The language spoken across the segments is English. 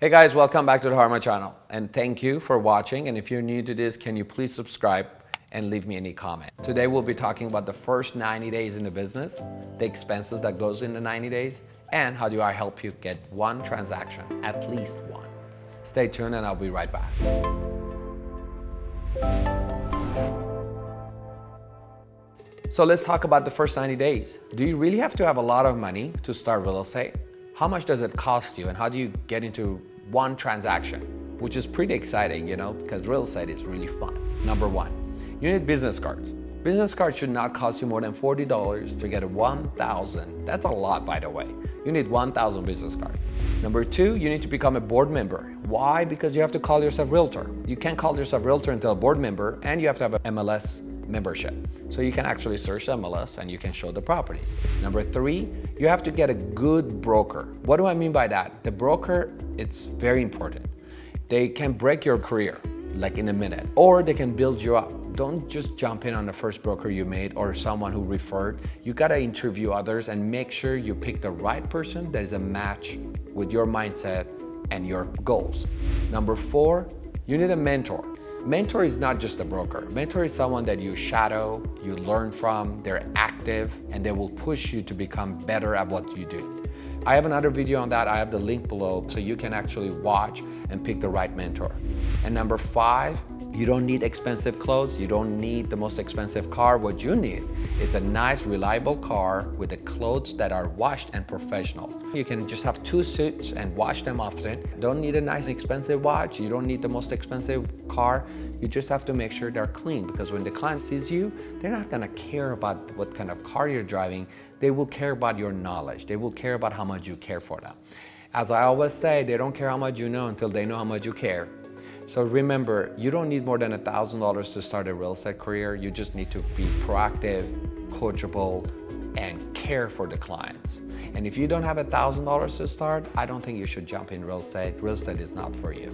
Hey guys, welcome back to the Harma channel and thank you for watching and if you're new to this, can you please subscribe and leave me any comment. Today we'll be talking about the first 90 days in the business, the expenses that goes in the 90 days, and how do I help you get one transaction, at least one. Stay tuned and I'll be right back. So let's talk about the first 90 days. Do you really have to have a lot of money to start real estate? How much does it cost you and how do you get into one transaction? Which is pretty exciting, you know, because real estate is really fun. Number one, you need business cards. Business cards should not cost you more than $40 to get a 1,000. That's a lot, by the way. You need 1,000 business cards. Number two, you need to become a board member. Why? Because you have to call yourself realtor. You can't call yourself realtor until a board member and you have to have an MLS membership. So you can actually search MLS and you can show the properties. Number three, you have to get a good broker. What do I mean by that? The broker, it's very important. They can break your career like in a minute or they can build you up don't just jump in on the first broker you made or someone who referred. You gotta interview others and make sure you pick the right person that is a match with your mindset and your goals. Number four, you need a mentor. Mentor is not just a broker. Mentor is someone that you shadow, you learn from, they're active, and they will push you to become better at what you do. I have another video on that. I have the link below so you can actually watch and pick the right mentor. And number five, you don't need expensive clothes. You don't need the most expensive car. What you need, it's a nice, reliable car with the clothes that are washed and professional. You can just have two suits and wash them often. Don't need a nice, expensive watch. You don't need the most expensive car. You just have to make sure they're clean because when the client sees you, they're not gonna care about what kind of car you're driving. They will care about your knowledge. They will care about how much you care for them. As I always say, they don't care how much you know until they know how much you care. So remember, you don't need more than $1,000 to start a real estate career. You just need to be proactive, coachable, and care for the clients. And if you don't have $1,000 to start, I don't think you should jump in real estate. Real estate is not for you.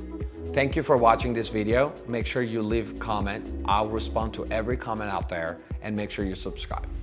Thank you for watching this video. Make sure you leave comment. I'll respond to every comment out there and make sure you subscribe.